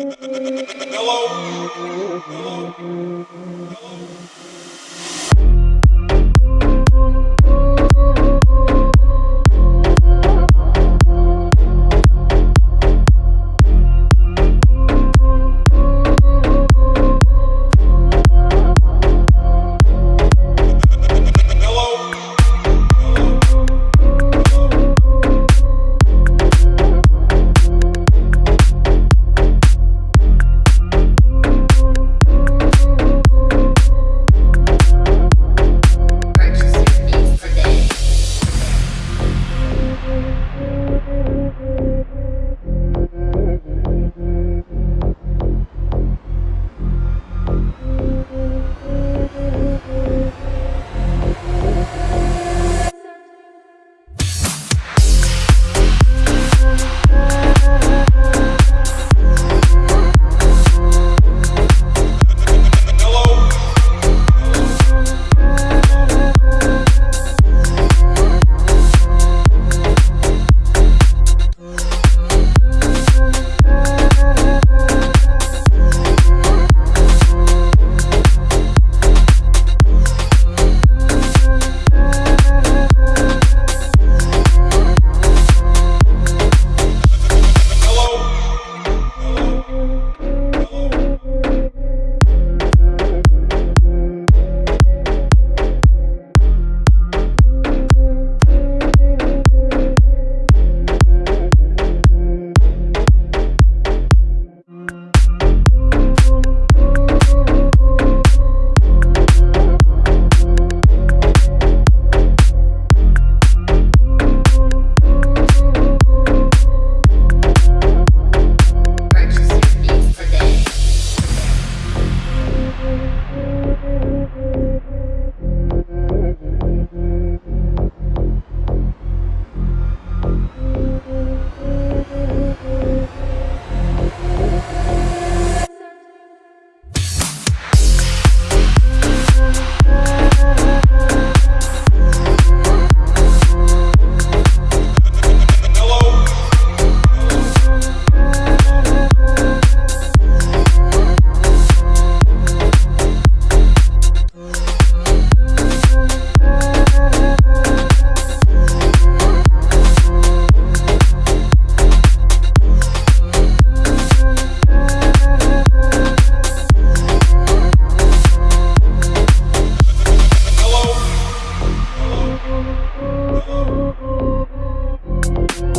Hello? Hello? Thank you.